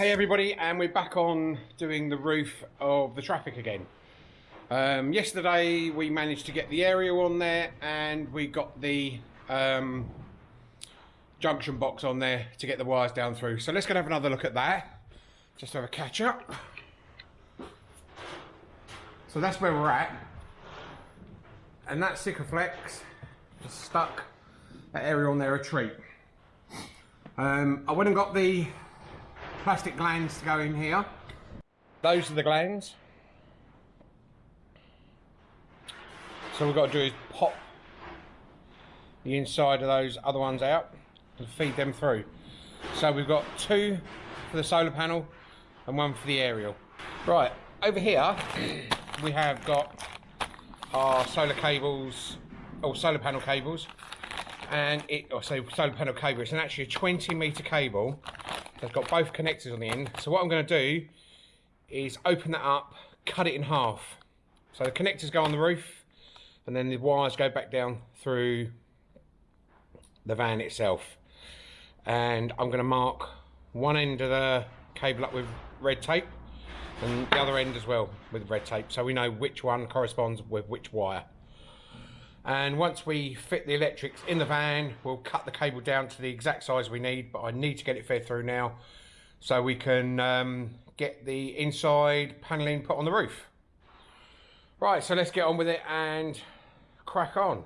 Hey everybody, and we're back on doing the roof of the Trafic again. Um, yesterday we managed to get the aerial on there and we got the um, junction box on there to get the wires down through. So let's go have another look at that. Just have a catch up. So that's where we're at. And that Sikaflex just stuck that area on there a treat. Um, I went and got the plastic glands to go in here. Those are the glands. So we've got to do is pop the inside of those other ones out and feed them through. So we've got two for the solar panel and one for the aerial. Right, over here we have got our solar cables, or solar panel cables, and it, or say solar panel cable, it's an actually a 20 metre cable it's got both connectors on the end. So what I'm going to do is open that up, cut it in half. So the connectors go on the roof and then the wires go back down through the van itself. And I'm going to mark one end of the cable up with red tape and the other end as well with red tape so we know which one corresponds with which wire and once we fit the electrics in the van we'll cut the cable down to the exact size we need but I need to get it fed through now so we can um, get the inside paneling put on the roof. Right so let's get on with it and crack on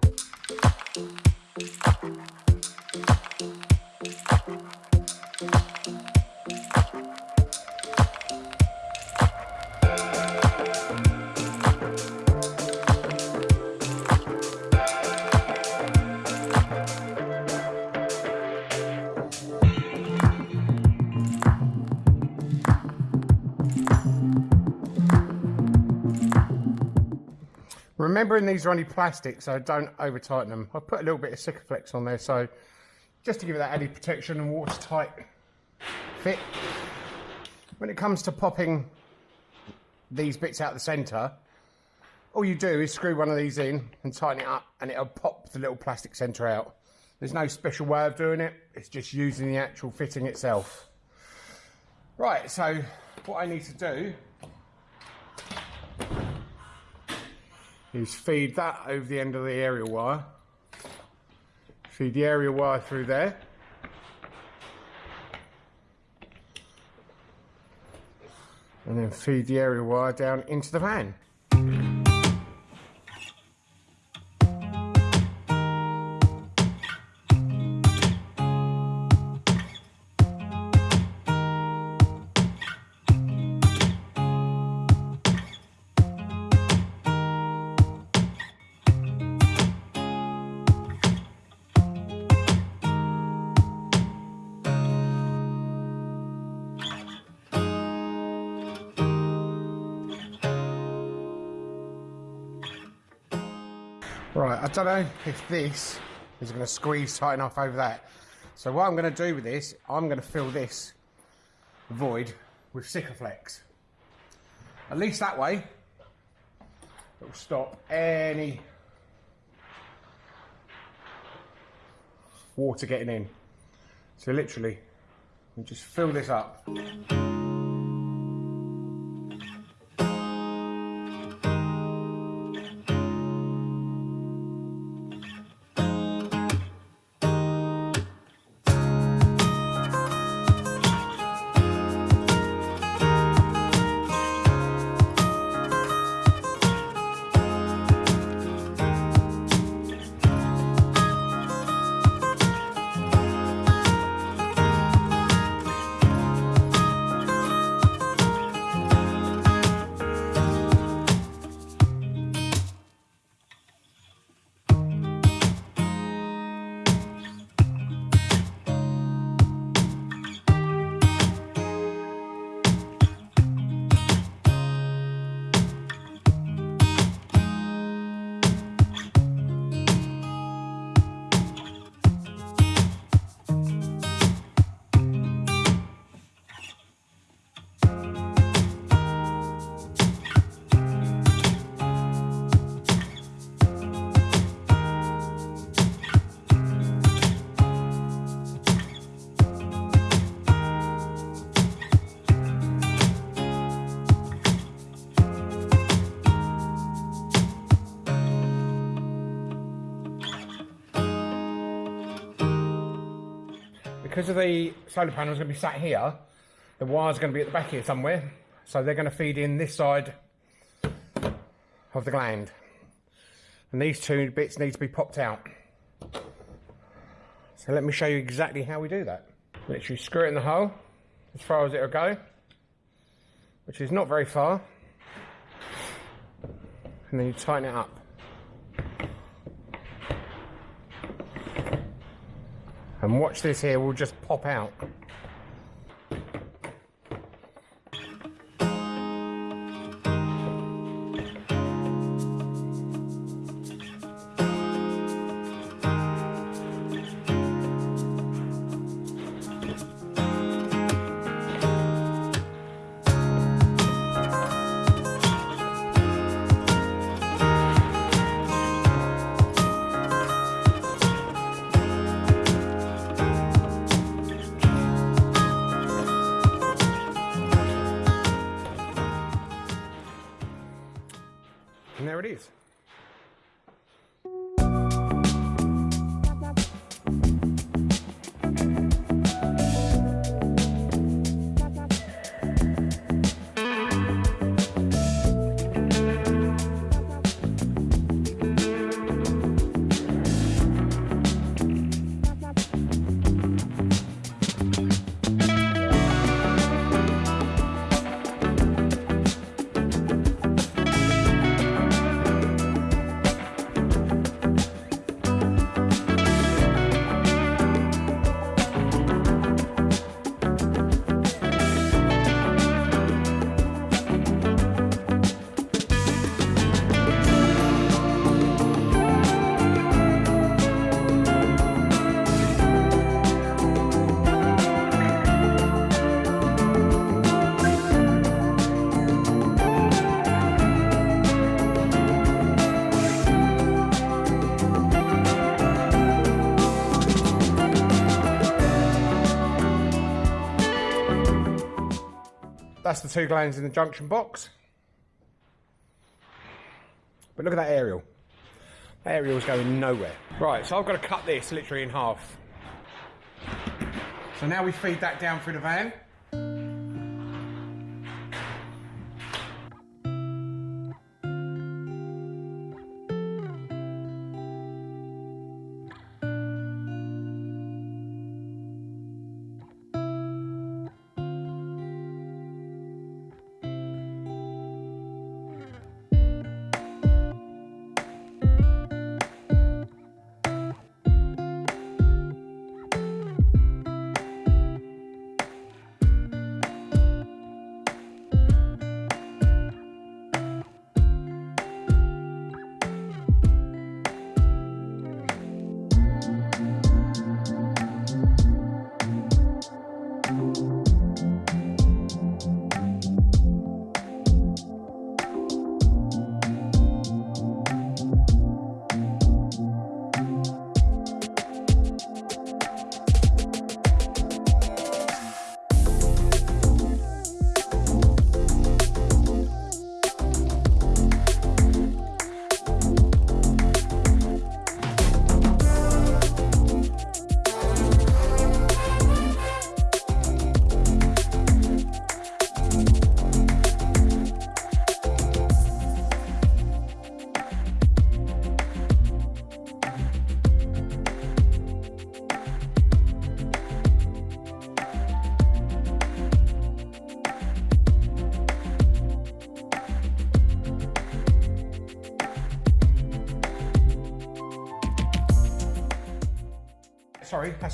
Remembering these are only plastic, so don't over tighten them. I put a little bit of Sikaflex on there, so just to give it that added protection and watertight fit. When it comes to popping these bits out the centre, all you do is screw one of these in and tighten it up and it'll pop the little plastic centre out. There's no special way of doing it, it's just using the actual fitting itself. Right, so what I need to do is feed that over the end of the aerial wire. Feed the aerial wire through there. And then feed the aerial wire down into the van. I don't know if this is going to squeeze tight enough over that. So what I'm going to do with this, I'm going to fill this void with Sikaflex. At least that way, it will stop any water getting in. So literally, we just fill this up. Because of the solar panels going to be sat here, the wire's are going to be at the back here somewhere. So they're going to feed in this side of the gland. And these two bits need to be popped out. So let me show you exactly how we do that. Literally screw it in the hole as far as it'll go, which is not very far. And then you tighten it up. And watch this here, will just pop out. That's the two glands in the junction box. But look at that aerial. That aerial's going nowhere. Right, so I've got to cut this literally in half. So now we feed that down through the van.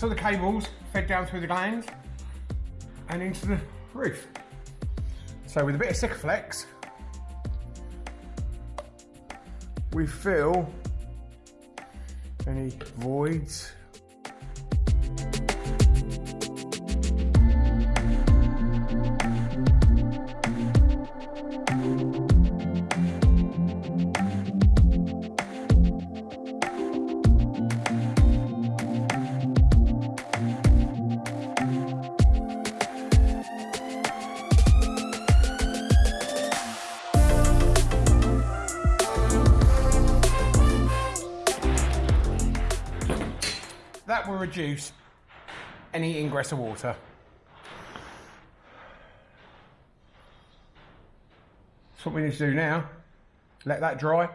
All the cables fed down through the glands and into the roof. So with a bit of Sikaflex, we fill any voids reduce any ingress of water. That's what we need to do now. Let that dry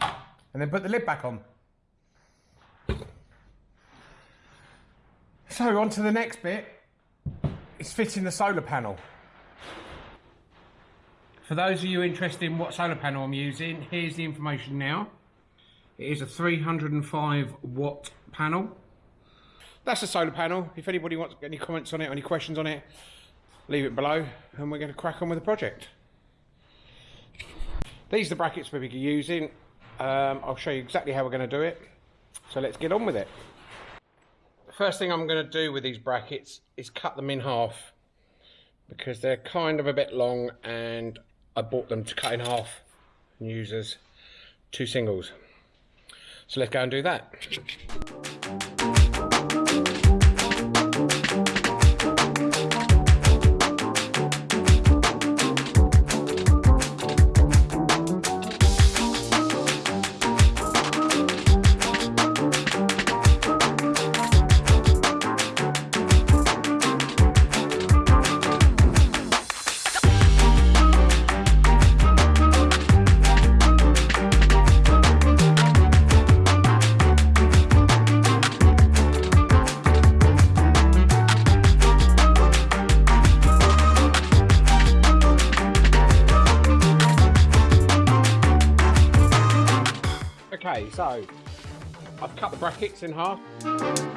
and then put the lid back on. So on to the next bit, it's fitting the solar panel. For those of you interested in what solar panel I'm using, here's the information now. It is a 305 watt panel. That's the solar panel. If anybody wants any comments on it, or any questions on it, leave it below and we're going to crack on with the project. These are the brackets we're going to be using. Um, I'll show you exactly how we're going to do it. So let's get on with it. First thing I'm going to do with these brackets is cut them in half because they're kind of a bit long and I bought them to cut in half and use as two singles. So let's go and do that. Cut in half.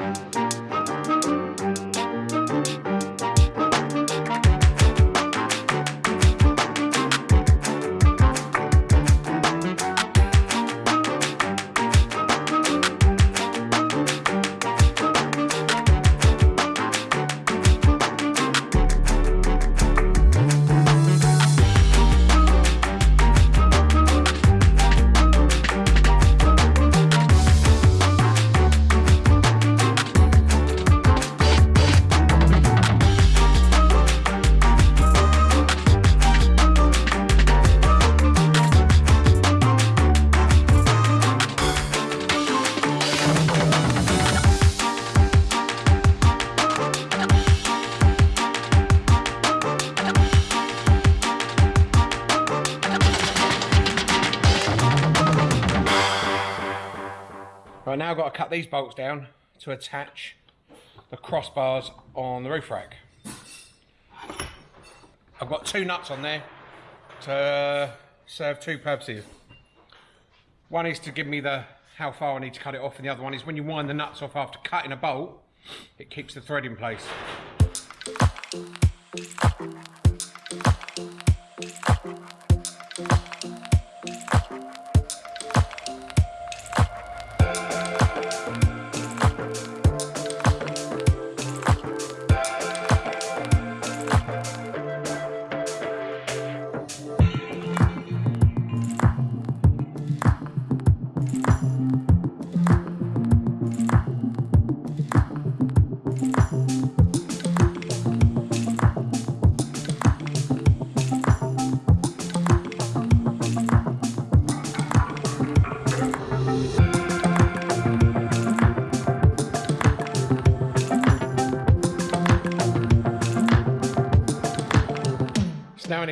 Now got to cut these bolts down to attach the crossbars on the roof rack. I've got two nuts on there to serve two purposes. One is to give me the how far I need to cut it off and the other one is when you wind the nuts off after cutting a bolt, it keeps the thread in place.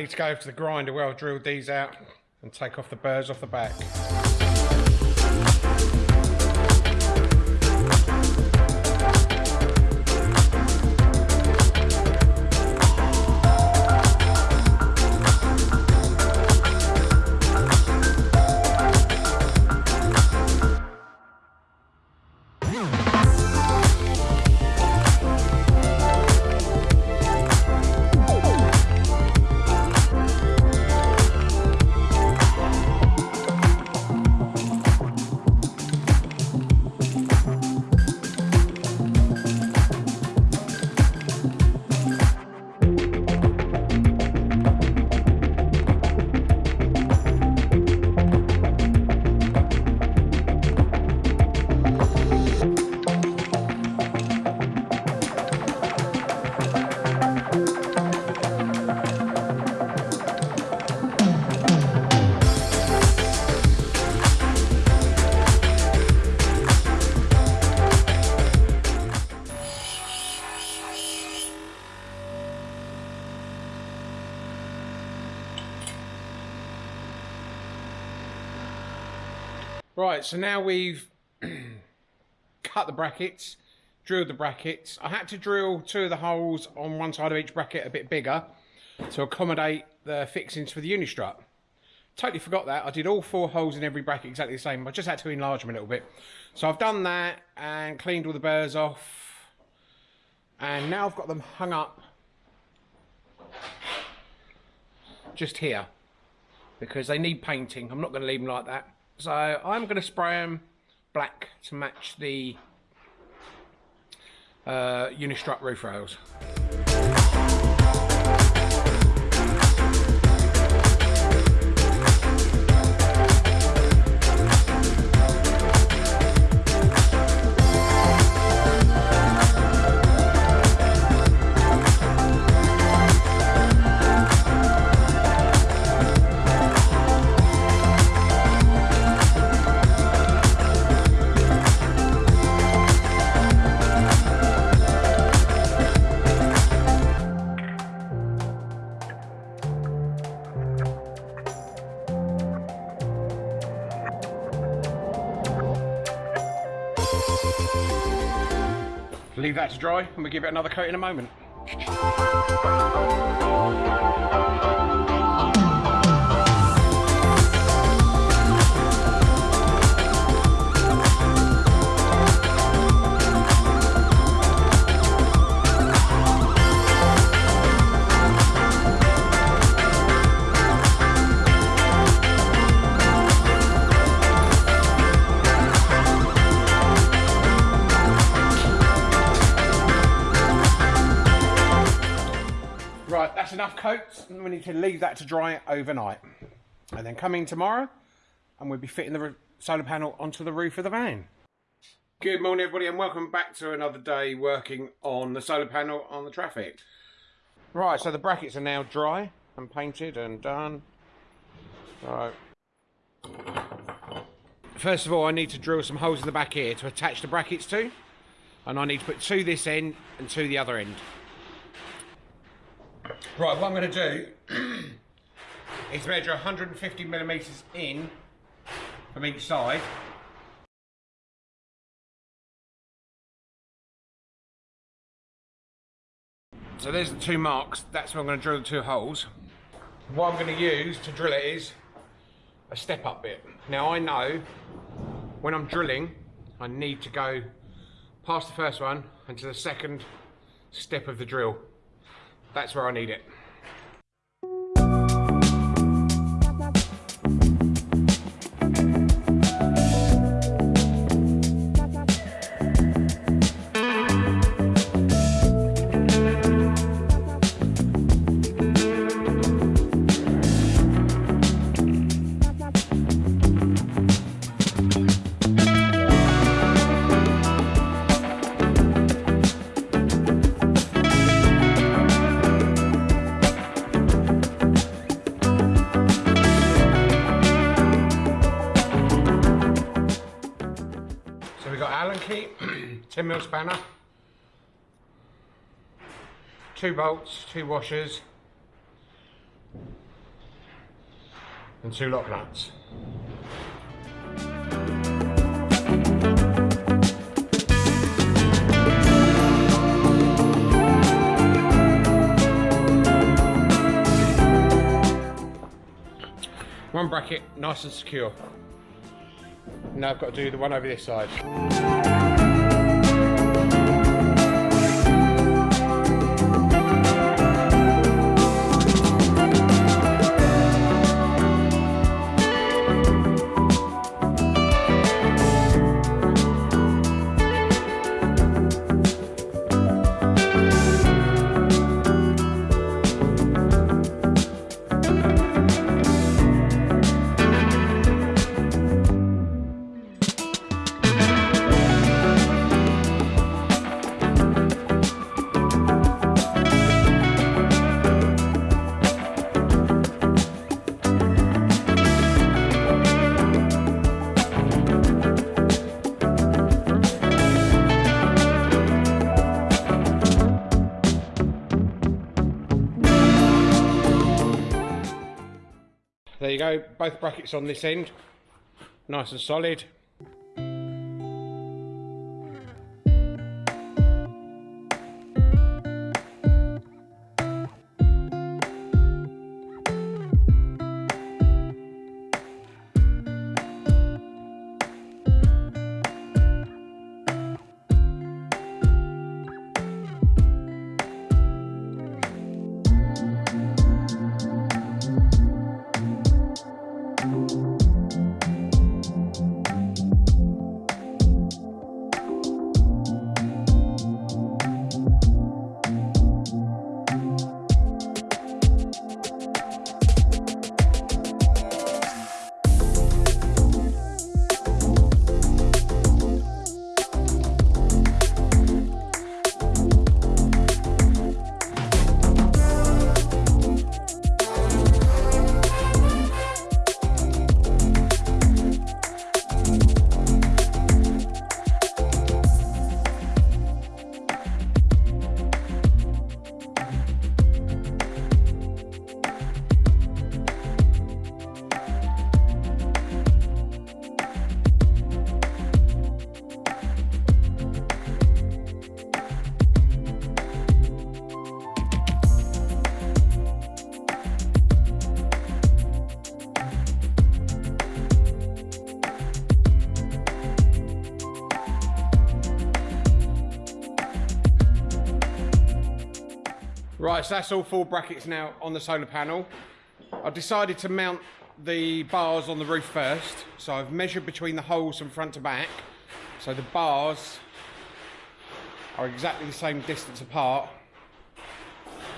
Need to go to the grinder where I've drilled these out and take off the burrs off the back. Right, so now we've cut the brackets, drilled the brackets. I had to drill two of the holes on one side of each bracket a bit bigger to accommodate the fixings for the unistrut. Totally forgot that. I did all four holes in every bracket exactly the same. I just had to enlarge them a little bit. So I've done that and cleaned all the burrs off. And now I've got them hung up just here because they need painting. I'm not going to leave them like that. So I'm going to spray them black to match the uh, Unistrut roof rails. Leave that to dry and we'll give it another coat in a moment. That to dry overnight. And then come in tomorrow and we'll be fitting the solar panel onto the roof of the van. Good morning everybody and welcome back to another day working on the solar panel on the Trafic. Right, so the brackets are now dry and painted and done. Right. First of all, I need to drill some holes in the back here to attach the brackets to. And I need to put two this end and two the other end. Right, what I'm going to do is measure 150 millimetres in from each side. So there's the two marks, that's where I'm going to drill the two holes. What I'm going to use to drill it is a step up bit. Now I know when I'm drilling I need to go past the first one and to the second step of the drill. That's where I need it. 10 mil spanner, two bolts, two washers, and two lock nuts. One bracket, nice and secure. Now I've got to do the one over this side. Go, both brackets on this end. nice and solid. Right, so that's all four brackets now on the solar panel. I've decided to mount the bars on the roof first. So I've measured between the holes from front to back. So the bars are exactly the same distance apart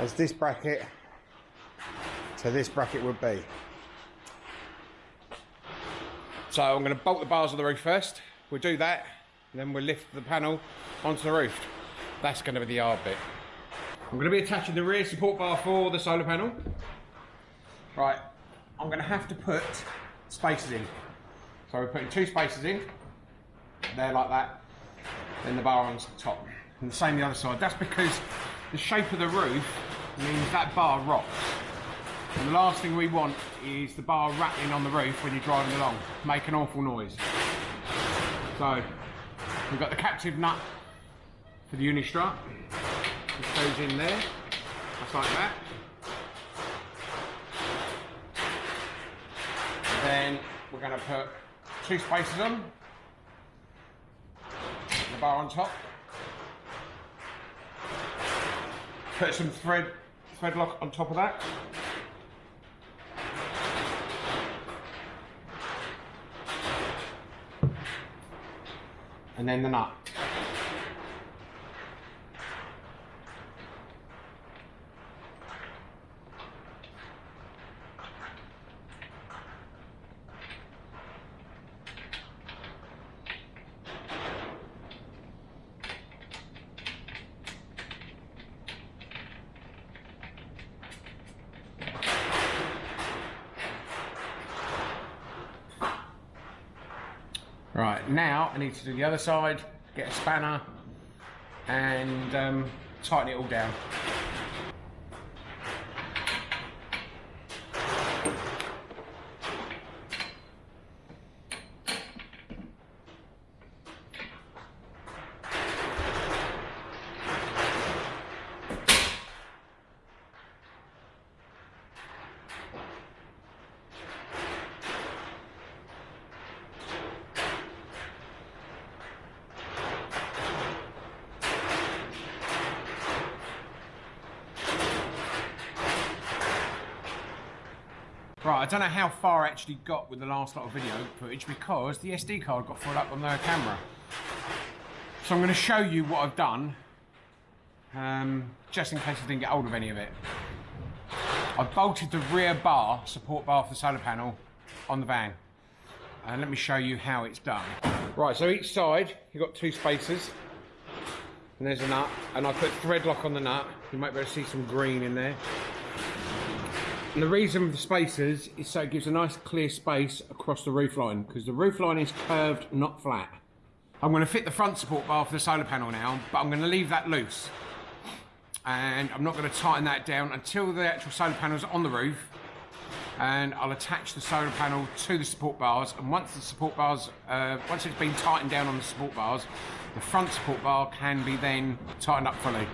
as this bracket to this bracket would be. So I'm going to bolt the bars on the roof first. We'll do that, then we'll lift the panel onto the roof. That's going to be the hard bit. I'm going to be attaching the rear support bar for the solar panel. Right, I'm going to have to put spacers in. So we're putting two spacers in, there like that, then the bar on the top. And the same the other side. That's because the shape of the roof means that bar rocks. And the last thing we want is the bar rattling on the roof when you're driving along, make an awful noise. So, we've got the captive nut for the unistrut. Just goes in there, just like that. then we're going to put two spacers on, the bar on top. Put some thread thread lock on top of that. And then the nut. Right, now I need to do the other side, get a spanner and um, tighten it all down. I don't know how far I actually got with the last lot of video footage because the SD card got filled up on the camera. So I'm going to show you what I've done, um, just in case I didn't get hold of any of it. I've bolted the rear bar, support bar for the solar panel, on the van. And let me show you how it's done. Right, so each side, you've got two spacers. And there's a nut. And I put thread lock on the nut. You might be able to see some green in there. And the reason for the spacers is so it gives a nice clear space across the roof line because the roof line is curved, not flat. I'm going to fit the front support bar for the solar panel now, but I'm going to leave that loose. And I'm not going to tighten that down until the actual solar panel is on the roof. and I'll attach the solar panel to the support bars and once the support bars, uh, once it's been tightened down on the support bars, the front support bar can be then tightened up fully.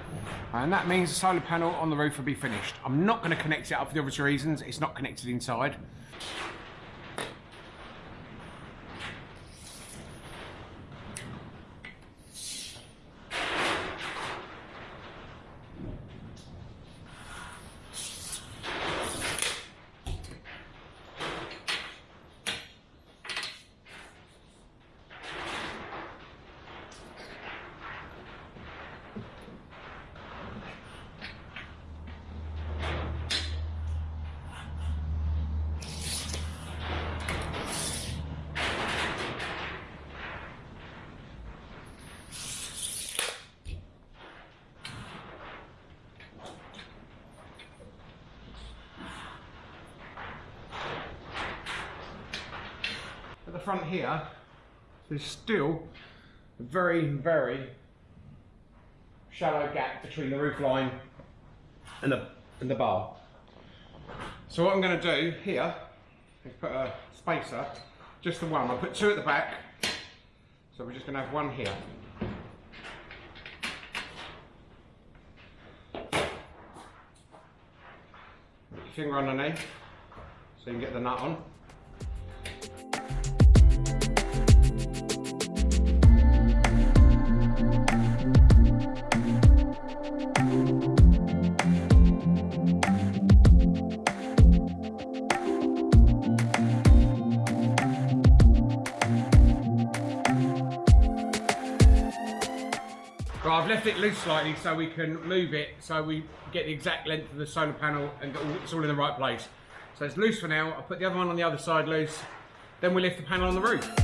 And that means the solar panel on the roof will be finished. I'm not going to connect it up for the obvious reasons, it's not connected inside. Here, there's still a very, very shallow gap between the roof line and the, and the bar. So what I'm going to do here is put a spacer, just the one. I'll put two at the back, so we're just going to have one here. Finger underneath so you can get the nut on. Left it loose slightly so we can move it so we get the exact length of the solar panel and it's all in the right place. So it's loose for now. I'll put the other one on the other side loose. Then we lift the panel on the roof.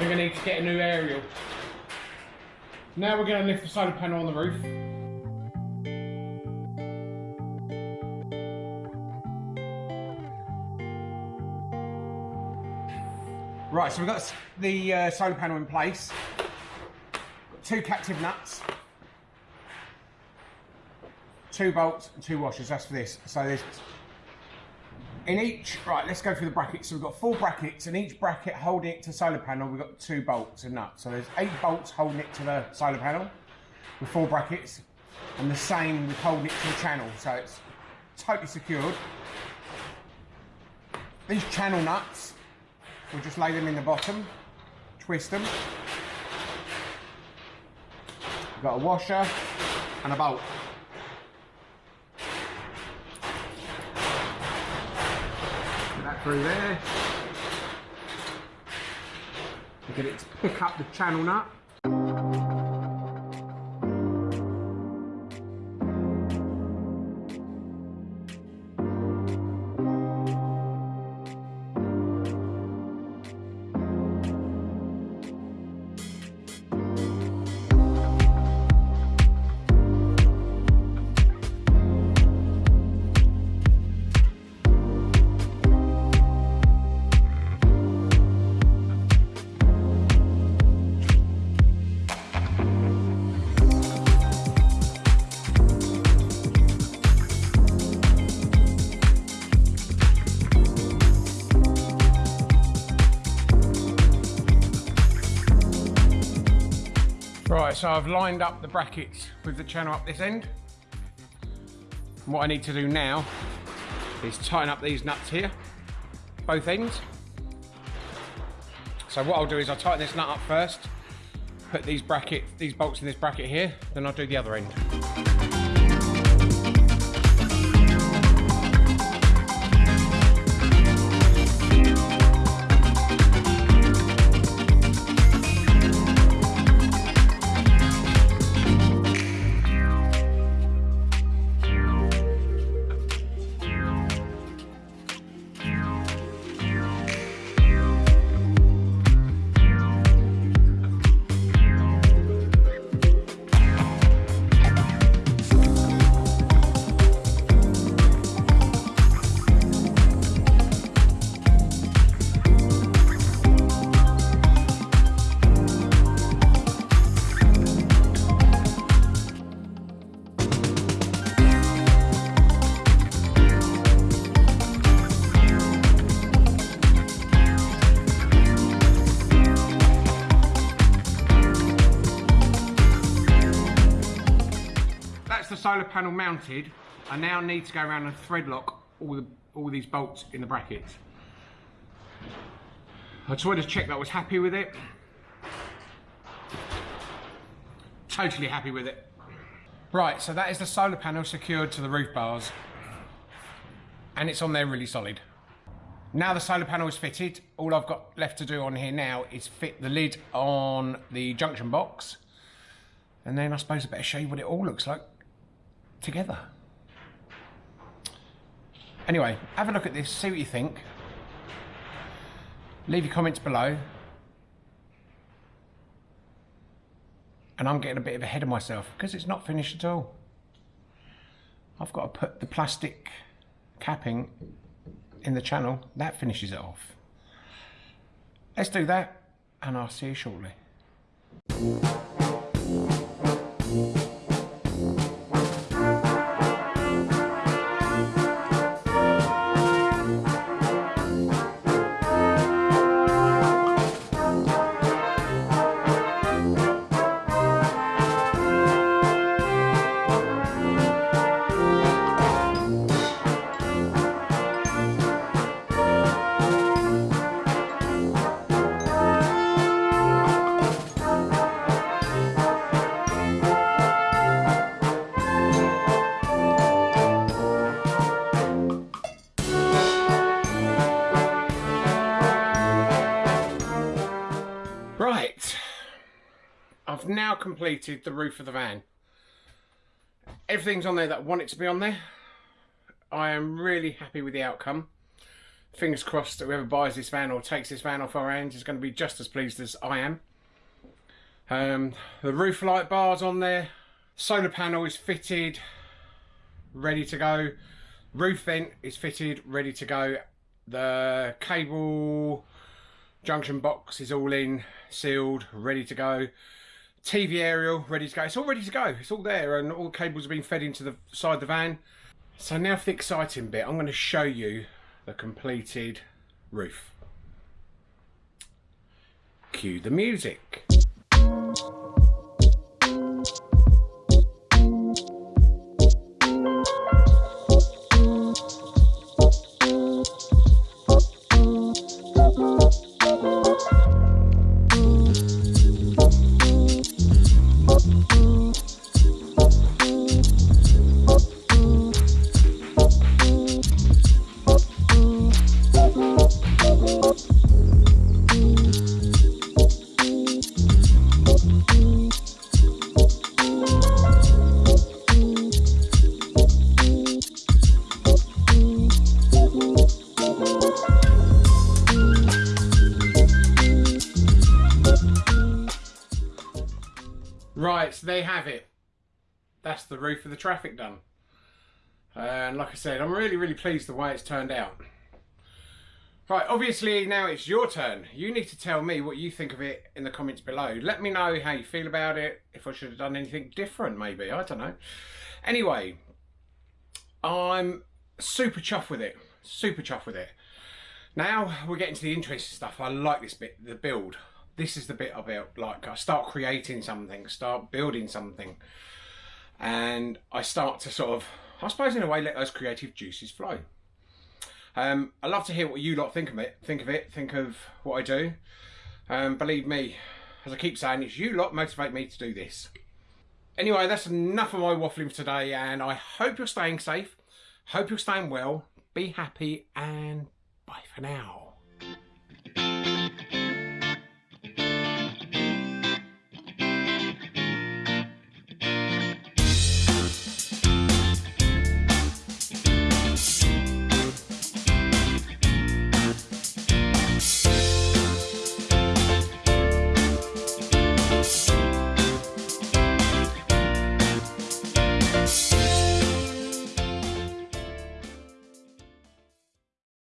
We're going to need to get a new aerial. Now we're going to lift the solar panel on the roof. Right, so we've got the uh, solar panel in place. Two captive nuts. Two bolts and two washers, that's for this. So there's in each, right, let's go through the brackets. So we've got four brackets, and each bracket holding it to the solar panel, we've got two bolts and nuts. So there's eight bolts holding it to the solar panel with four brackets, and the same with holding it to the channel. So it's totally secured. These channel nuts, we'll just lay them in the bottom, twist them. We've got a washer and a bolt. Through there. Get it to pick up the channel nut. So I've lined up the brackets with the channel up this end. And what I need to do now is tighten up these nuts here, both ends. So what I'll do is I'll tighten this nut up first, put these bracket, these bolts in this bracket here, then I'll do the other end. Panel mounted, I now need to go around and thread lock all the all these bolts in the brackets. I just wanted to check that I was happy with it. Totally happy with it. Right, so that is the solar panel secured to the roof bars. And it's on there really solid. Now the solar panel is fitted, all I've got left to do on here now is fit the lid on the junction box. And then I suppose I better show you what it all looks like together. Anyway, have a look at this, see what you think. Leave your comments below. And I'm getting a bit of ahead of myself because it's not finished at all. I've got to put the plastic capping in the channel. That finishes it off. Let's do that and I'll see you shortly. Completed the roof of the van. Everything's on there that I want it to be on there. I am really happy with the outcome. Fingers crossed that whoever buys this van or takes this van off our hands is going to be just as pleased as I am. Um, the roof light bars on there. Solar panel is fitted, ready to go. Roof vent is fitted, ready to go. The cable junction box is all in, sealed, ready to go. TV aerial, ready to go. It's all ready to go. It's all there and all the cables have been fed into the side of the van. So now for the exciting bit, I'm going to show you the completed roof. Cue the music. The roof of the Trafic done. And like I said, I'm really, really pleased the way it's turned out. Right, obviously now it's your turn. You need to tell me what you think of it in the comments below. Let me know how you feel about it, if I should have done anything different maybe, I don't know. Anyway, I'm super chuffed with it, super chuffed with it. Now we're getting to the interesting stuff. I like this bit, the build this is the bit about like I start creating something, start building something, and I start to sort of, I suppose in a way, let those creative juices flow. Um, I love to hear what you lot think of it. Think of it. Think of what I do. Um, believe me, as I keep saying, it's you lot motivate me to do this. Anyway, that's enough of my waffling for today, and I hope you're staying safe. Hope you're staying well. Be happy, and bye for now.